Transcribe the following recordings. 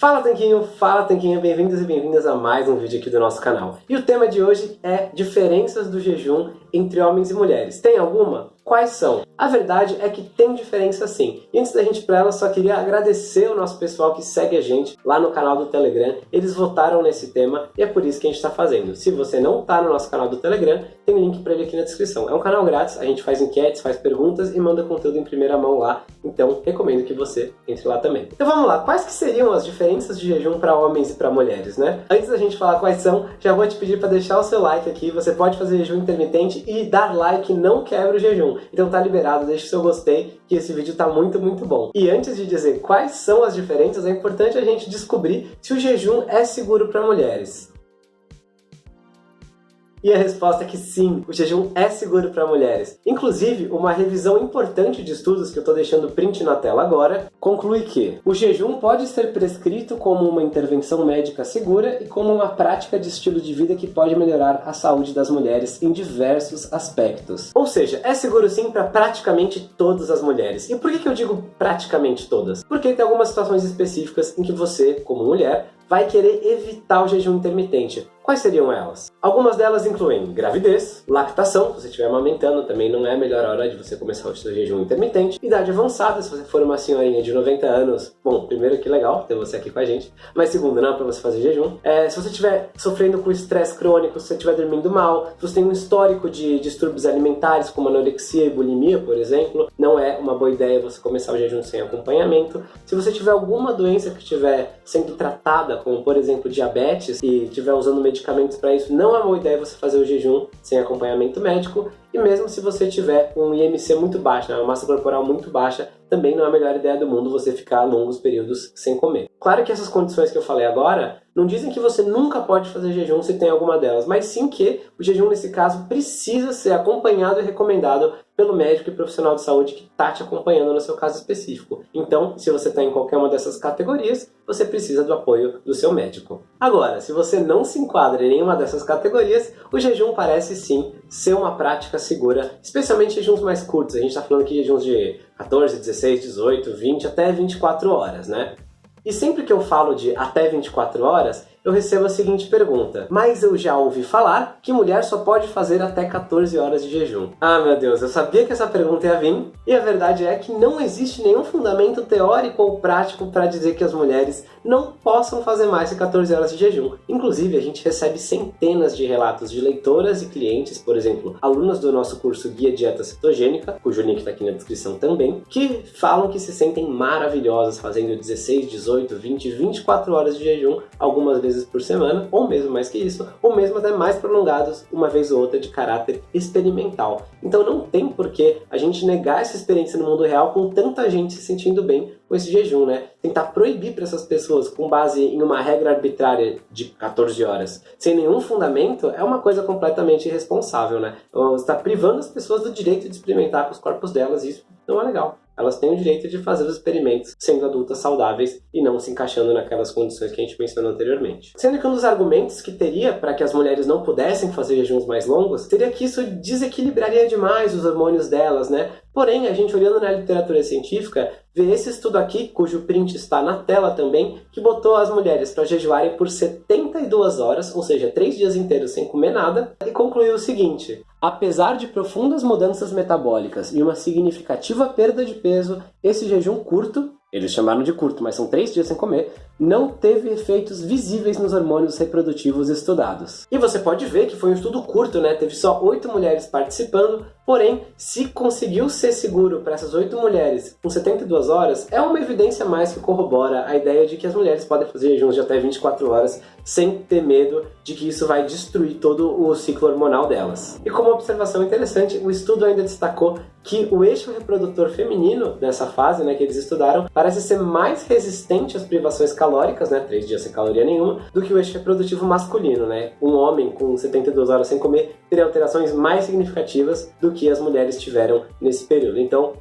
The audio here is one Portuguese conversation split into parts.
Fala Tanquinho, fala Tanquinha, bem-vindos e bem-vindas a mais um vídeo aqui do nosso canal. E o tema de hoje é diferenças do jejum entre homens e mulheres. Tem alguma? Quais são? A verdade é que tem diferença sim. E antes da gente ir para ela, só queria agradecer o nosso pessoal que segue a gente lá no canal do Telegram. Eles votaram nesse tema e é por isso que a gente está fazendo. Se você não está no nosso canal do Telegram, tem link para ele aqui na descrição. É um canal grátis, a gente faz enquetes, faz perguntas e manda conteúdo em primeira mão lá. Então, recomendo que você entre lá também. Então vamos lá, quais que seriam as diferenças de jejum para homens e para mulheres, né? Antes da gente falar quais são, já vou te pedir para deixar o seu like aqui. Você pode fazer jejum intermitente e dar like não quebra o jejum. Então tá liberado, deixa o seu gostei, que esse vídeo tá muito, muito bom. E antes de dizer quais são as diferenças, é importante a gente descobrir se o jejum é seguro para mulheres. E a resposta é que sim, o jejum é seguro para mulheres. Inclusive, uma revisão importante de estudos que eu estou deixando print na tela agora, conclui que o jejum pode ser prescrito como uma intervenção médica segura e como uma prática de estilo de vida que pode melhorar a saúde das mulheres em diversos aspectos. Ou seja, é seguro sim para praticamente todas as mulheres. E por que, que eu digo praticamente todas? Porque tem algumas situações específicas em que você, como mulher, vai querer evitar o jejum intermitente. Quais seriam elas? Algumas delas incluem gravidez, lactação, se você estiver amamentando, também não é a melhor hora de você começar o seu jejum intermitente, idade avançada, se você for uma senhorinha de 90 anos, bom, primeiro que legal ter você aqui com a gente, mas segundo, não é para você fazer jejum. É, se você estiver sofrendo com estresse crônico, se você estiver dormindo mal, se você tem um histórico de distúrbios alimentares, como anorexia e bulimia, por exemplo, não é uma boa ideia você começar o jejum sem acompanhamento. Se você tiver alguma doença que estiver sendo tratada, como por exemplo diabetes, e estiver usando medicamentos medicamentos para isso, não é uma boa ideia você fazer o jejum sem acompanhamento médico. E mesmo se você tiver um IMC muito baixo, né, uma massa corporal muito baixa, também não é a melhor ideia do mundo você ficar longos períodos sem comer. Claro que essas condições que eu falei agora não dizem que você nunca pode fazer jejum se tem alguma delas, mas sim que o jejum nesse caso precisa ser acompanhado e recomendado pelo médico e profissional de saúde que está te acompanhando no seu caso específico. Então, se você está em qualquer uma dessas categorias, você precisa do apoio do seu médico. Agora, se você não se enquadra em nenhuma dessas categorias, o jejum parece sim ser uma prática segura, especialmente jejuns mais curtos. A gente está falando aqui de jejuns de 14, 16, 18, 20 até 24 horas, né? E sempre que eu falo de até 24 horas, eu recebo a seguinte pergunta. Mas eu já ouvi falar que mulher só pode fazer até 14 horas de jejum. Ah, meu Deus, eu sabia que essa pergunta ia vir. E a verdade é que não existe nenhum fundamento teórico ou prático para dizer que as mulheres não possam fazer mais de 14 horas de jejum. Inclusive, a gente recebe centenas de relatos de leitoras e clientes, por exemplo, alunas do nosso curso Guia Dieta Cetogênica, cujo link está aqui na descrição também, que falam que se sentem maravilhosas fazendo 16, 18, 20, 24 horas de jejum, algumas vezes vezes por semana, ou mesmo mais que isso, ou mesmo até mais prolongados, uma vez ou outra de caráter experimental. Então não tem por que a gente negar essa experiência no mundo real com tanta gente se sentindo bem com esse jejum, né? Tentar proibir para essas pessoas com base em uma regra arbitrária de 14 horas, sem nenhum fundamento, é uma coisa completamente irresponsável, né? Você está privando as pessoas do direito de experimentar com os corpos delas, e isso não é legal elas têm o direito de fazer os experimentos sendo adultas saudáveis e não se encaixando naquelas condições que a gente mencionou anteriormente. Sendo que um dos argumentos que teria para que as mulheres não pudessem fazer jejuns mais longos seria que isso desequilibraria demais os hormônios delas, né? Porém, a gente olhando na literatura científica, vê esse estudo aqui, cujo print está na tela também, que botou as mulheres para jejuarem por 72 horas, ou seja, 3 dias inteiros sem comer nada, e concluiu o seguinte, Apesar de profundas mudanças metabólicas e uma significativa perda de peso, esse jejum curto, eles chamaram de curto, mas são três dias sem comer, não teve efeitos visíveis nos hormônios reprodutivos estudados. E você pode ver que foi um estudo curto, né? Teve só oito mulheres participando, porém, se conseguiu ser seguro para essas oito mulheres com 72 horas, é uma evidência mais que corrobora a ideia de que as mulheres podem fazer jejuns de até 24 horas sem ter medo de que isso vai destruir todo o ciclo hormonal delas. E como observação interessante, o estudo ainda destacou que o eixo reprodutor feminino nessa fase, né, que eles estudaram, parece ser mais resistente às privações calóricas calóricas, né, 3 dias sem caloria nenhuma, do que o eixo reprodutivo masculino, né? Um homem com 72 horas sem comer teria alterações mais significativas do que as mulheres tiveram nesse período. Então,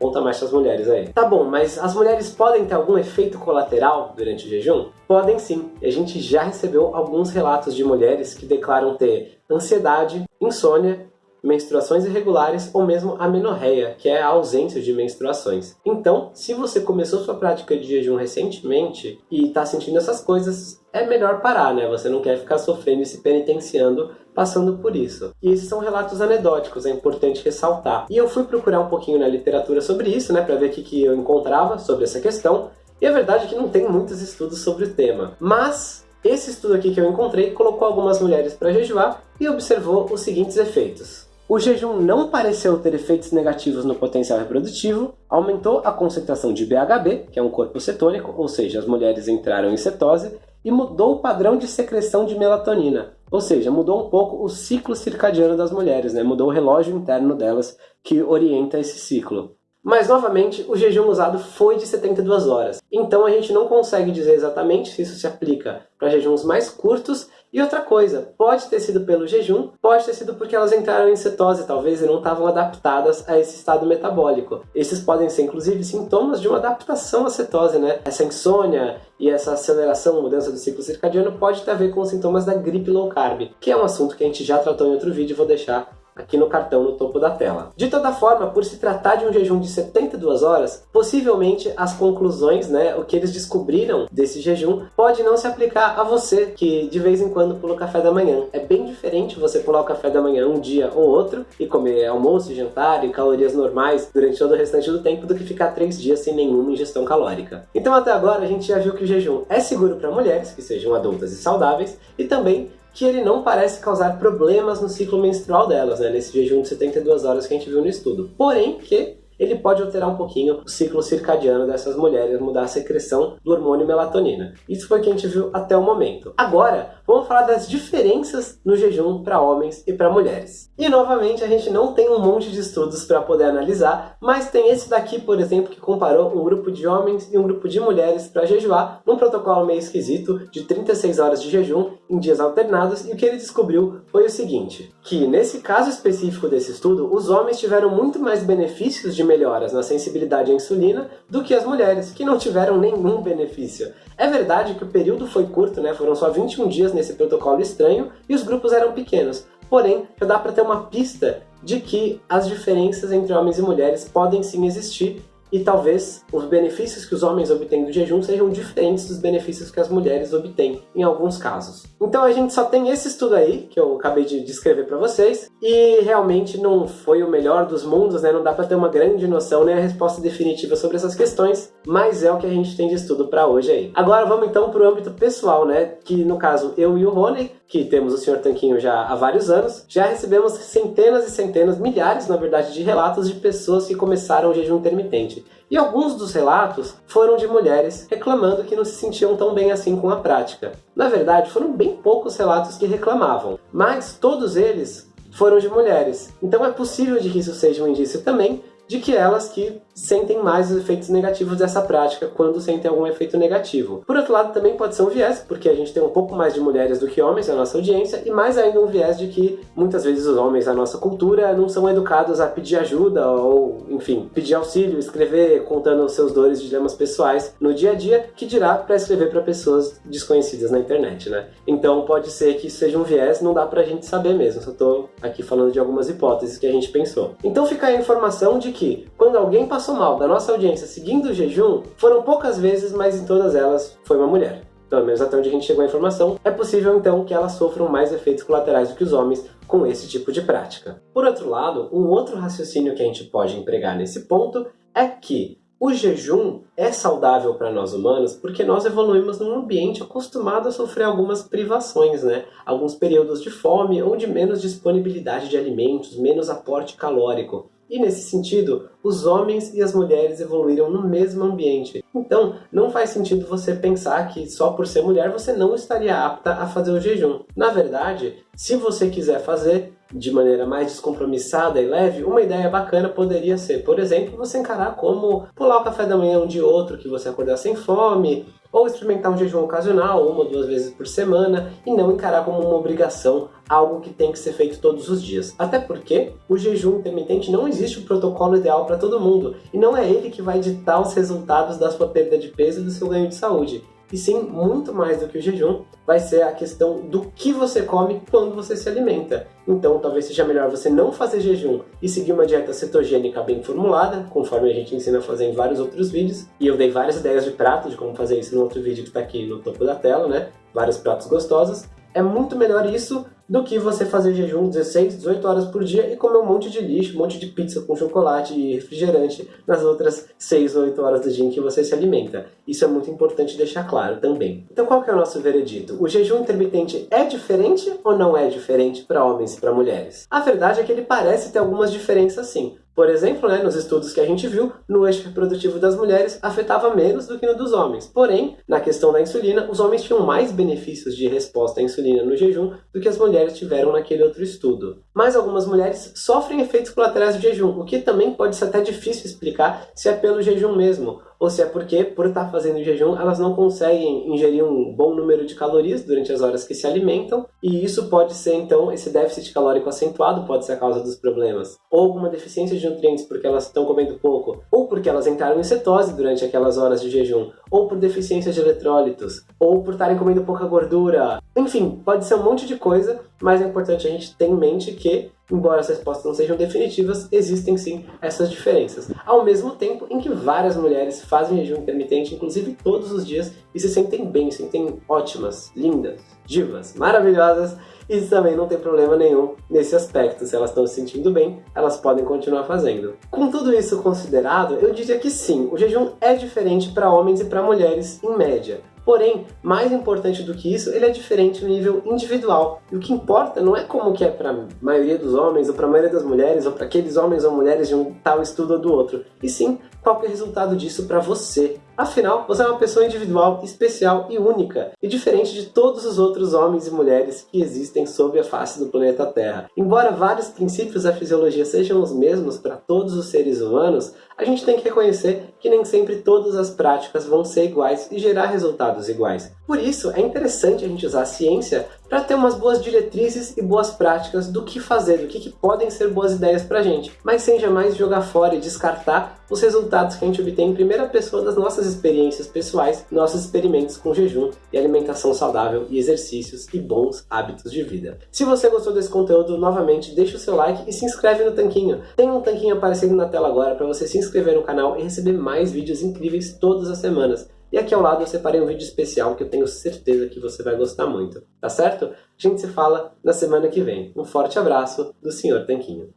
conta mais as mulheres aí. Tá bom, mas as mulheres podem ter algum efeito colateral durante o jejum? Podem sim. A gente já recebeu alguns relatos de mulheres que declaram ter ansiedade, insônia, menstruações irregulares ou mesmo amenorreia, que é a ausência de menstruações. Então, se você começou sua prática de jejum recentemente e está sentindo essas coisas, é melhor parar, né? Você não quer ficar sofrendo e se penitenciando passando por isso. E esses são relatos anedóticos, é importante ressaltar. E eu fui procurar um pouquinho na literatura sobre isso, né, para ver o que, que eu encontrava sobre essa questão, e a verdade é que não tem muitos estudos sobre o tema. Mas esse estudo aqui que eu encontrei colocou algumas mulheres para jejuar e observou os seguintes efeitos. O jejum não pareceu ter efeitos negativos no potencial reprodutivo, aumentou a concentração de BHB, que é um corpo cetônico, ou seja, as mulheres entraram em cetose, e mudou o padrão de secreção de melatonina, ou seja, mudou um pouco o ciclo circadiano das mulheres, né? mudou o relógio interno delas que orienta esse ciclo. Mas, novamente, o jejum usado foi de 72 horas. Então a gente não consegue dizer exatamente se isso se aplica para jejuns mais curtos. E outra coisa, pode ter sido pelo jejum, pode ter sido porque elas entraram em cetose, talvez, e não estavam adaptadas a esse estado metabólico. Esses podem ser, inclusive, sintomas de uma adaptação à cetose, né? Essa insônia e essa aceleração, mudança do ciclo circadiano pode ter a ver com os sintomas da gripe low carb, que é um assunto que a gente já tratou em outro vídeo vou deixar aqui no cartão no topo da tela. De toda forma, por se tratar de um jejum de 72 horas, possivelmente as conclusões, né, o que eles descobriram desse jejum, pode não se aplicar a você que de vez em quando pula o café da manhã. É bem diferente você pular o café da manhã um dia ou outro e comer almoço, jantar e calorias normais durante todo o restante do tempo do que ficar três dias sem nenhuma ingestão calórica. Então até agora a gente já viu que o jejum é seguro para mulheres que sejam adultas e saudáveis e também que ele não parece causar problemas no ciclo menstrual delas, né, nesse jejum de 72 horas que a gente viu no estudo. Porém que ele pode alterar um pouquinho o ciclo circadiano dessas mulheres, mudar a secreção do hormônio melatonina. Isso foi o que a gente viu até o momento. Agora, vamos falar das diferenças no jejum para homens e para mulheres. E novamente, a gente não tem um monte de estudos para poder analisar, mas tem esse daqui, por exemplo, que comparou um grupo de homens e um grupo de mulheres para jejuar num protocolo meio esquisito de 36 horas de jejum em dias alternados, e o que ele descobriu foi o seguinte, que nesse caso específico desse estudo, os homens tiveram muito mais benefícios de melhoras na sensibilidade à insulina do que as mulheres, que não tiveram nenhum benefício. É verdade que o período foi curto, né? foram só 21 dias nesse protocolo estranho e os grupos eram pequenos, porém já dá para ter uma pista de que as diferenças entre homens e mulheres podem sim existir e talvez os benefícios que os homens obtêm do jejum sejam diferentes dos benefícios que as mulheres obtêm em alguns casos. Então a gente só tem esse estudo aí, que eu acabei de descrever para vocês, e realmente não foi o melhor dos mundos, né? não dá para ter uma grande noção nem a resposta definitiva sobre essas questões, mas é o que a gente tem de estudo para hoje aí. Agora vamos então para o âmbito pessoal, né? que no caso eu e o Rony, que temos o Sr. Tanquinho já há vários anos, já recebemos centenas e centenas, milhares na verdade, de relatos de pessoas que começaram o jejum intermitente. E alguns dos relatos foram de mulheres reclamando que não se sentiam tão bem assim com a prática. Na verdade, foram bem poucos relatos que reclamavam, mas todos eles foram de mulheres. Então é possível de que isso seja um indício também de que elas que sentem mais os efeitos negativos dessa prática quando sentem algum efeito negativo. Por outro lado, também pode ser um viés, porque a gente tem um pouco mais de mulheres do que homens na nossa audiência, e mais ainda um viés de que muitas vezes os homens na nossa cultura não são educados a pedir ajuda ou, enfim, pedir auxílio, escrever contando seus dores e dilemas pessoais no dia a dia, que dirá para escrever para pessoas desconhecidas na internet, né? Então pode ser que isso seja um viés, não dá pra gente saber mesmo, só tô aqui falando de algumas hipóteses que a gente pensou. Então fica a informação de que quando alguém passou mal da nossa audiência seguindo o jejum, foram poucas vezes, mas em todas elas foi uma mulher. Pelo menos até onde a gente chegou a informação, é possível então que elas sofram mais efeitos colaterais do que os homens com esse tipo de prática. Por outro lado, um outro raciocínio que a gente pode empregar nesse ponto é que o jejum é saudável para nós humanos porque nós evoluímos num ambiente acostumado a sofrer algumas privações, né? Alguns períodos de fome ou de menos disponibilidade de alimentos, menos aporte calórico. E nesse sentido, os homens e as mulheres evoluíram no mesmo ambiente. Então, não faz sentido você pensar que só por ser mulher você não estaria apta a fazer o jejum. Na verdade, se você quiser fazer de maneira mais descompromissada e leve, uma ideia bacana poderia ser, por exemplo, você encarar como pular o café da manhã um de outro, que você acordar sem fome, ou experimentar um jejum ocasional, uma ou duas vezes por semana, e não encarar como uma obrigação, algo que tem que ser feito todos os dias. Até porque o jejum intermitente não existe o um protocolo ideal para todo mundo, e não é ele que vai ditar os resultados da sua perda de peso e do seu ganho de saúde. E sim, muito mais do que o jejum, vai ser a questão do que você come quando você se alimenta. Então, talvez seja melhor você não fazer jejum e seguir uma dieta cetogênica bem formulada, conforme a gente ensina a fazer em vários outros vídeos. E eu dei várias ideias de prato, de como fazer isso no outro vídeo que está aqui no topo da tela, né? Vários pratos gostosos. É muito melhor isso do que você fazer jejum 16, 18 horas por dia e comer um monte de lixo, um monte de pizza com chocolate e refrigerante nas outras 6 ou 8 horas do dia em que você se alimenta. Isso é muito importante deixar claro também. Então qual que é o nosso veredito? O jejum intermitente é diferente ou não é diferente para homens e para mulheres? A verdade é que ele parece ter algumas diferenças sim. Por exemplo, né, nos estudos que a gente viu, no eixo reprodutivo das mulheres afetava menos do que no dos homens. Porém, na questão da insulina, os homens tinham mais benefícios de resposta à insulina no jejum do que as mulheres tiveram naquele outro estudo. Mas algumas mulheres sofrem efeitos colaterais do jejum, o que também pode ser até difícil explicar se é pelo jejum mesmo, ou se é porque, por estar fazendo jejum, elas não conseguem ingerir um bom número de calorias durante as horas que se alimentam, e isso pode ser, então, esse déficit calórico acentuado pode ser a causa dos problemas. Ou alguma deficiência de nutrientes porque elas estão comendo pouco, ou porque elas entraram em cetose durante aquelas horas de jejum, ou por deficiência de eletrólitos, ou por estarem comendo pouca gordura. Enfim, pode ser um monte de coisa, mas é importante a gente ter em mente que embora as respostas não sejam definitivas, existem sim essas diferenças. Ao mesmo tempo em que várias mulheres fazem jejum intermitente, inclusive todos os dias, e se sentem bem, se sentem ótimas, lindas, divas, maravilhosas, e também não tem problema nenhum nesse aspecto. Se elas estão se sentindo bem, elas podem continuar fazendo. Com tudo isso considerado, eu diria que sim, o jejum é diferente para homens e para mulheres em média. Porém, mais importante do que isso, ele é diferente no nível individual. E o que importa não é como que é para a maioria dos homens, ou para a maioria das mulheres, ou para aqueles homens ou mulheres de um tal estudo ou do outro. E sim, qual é o resultado disso para você. Afinal, você é uma pessoa individual, especial e única, e diferente de todos os outros homens e mulheres que existem sobre a face do planeta Terra. Embora vários princípios da fisiologia sejam os mesmos para todos os seres humanos, a gente tem que reconhecer que nem sempre todas as práticas vão ser iguais e gerar resultados iguais. Por isso, é interessante a gente usar a ciência para ter umas boas diretrizes e boas práticas do que fazer, do que, que podem ser boas ideias para a gente, mas sem jamais jogar fora e descartar os resultados que a gente obtém em primeira pessoa das nossas experiências pessoais, nossos experimentos com jejum e alimentação saudável e exercícios e bons hábitos de vida. Se você gostou desse conteúdo, novamente deixa o seu like e se inscreve no tanquinho. Tem um tanquinho aparecendo na tela agora para você se inscrever no canal e receber mais vídeos incríveis todas as semanas. E aqui ao lado eu separei um vídeo especial que eu tenho certeza que você vai gostar muito, tá certo? A gente se fala na semana que vem. Um forte abraço do Sr. Tanquinho.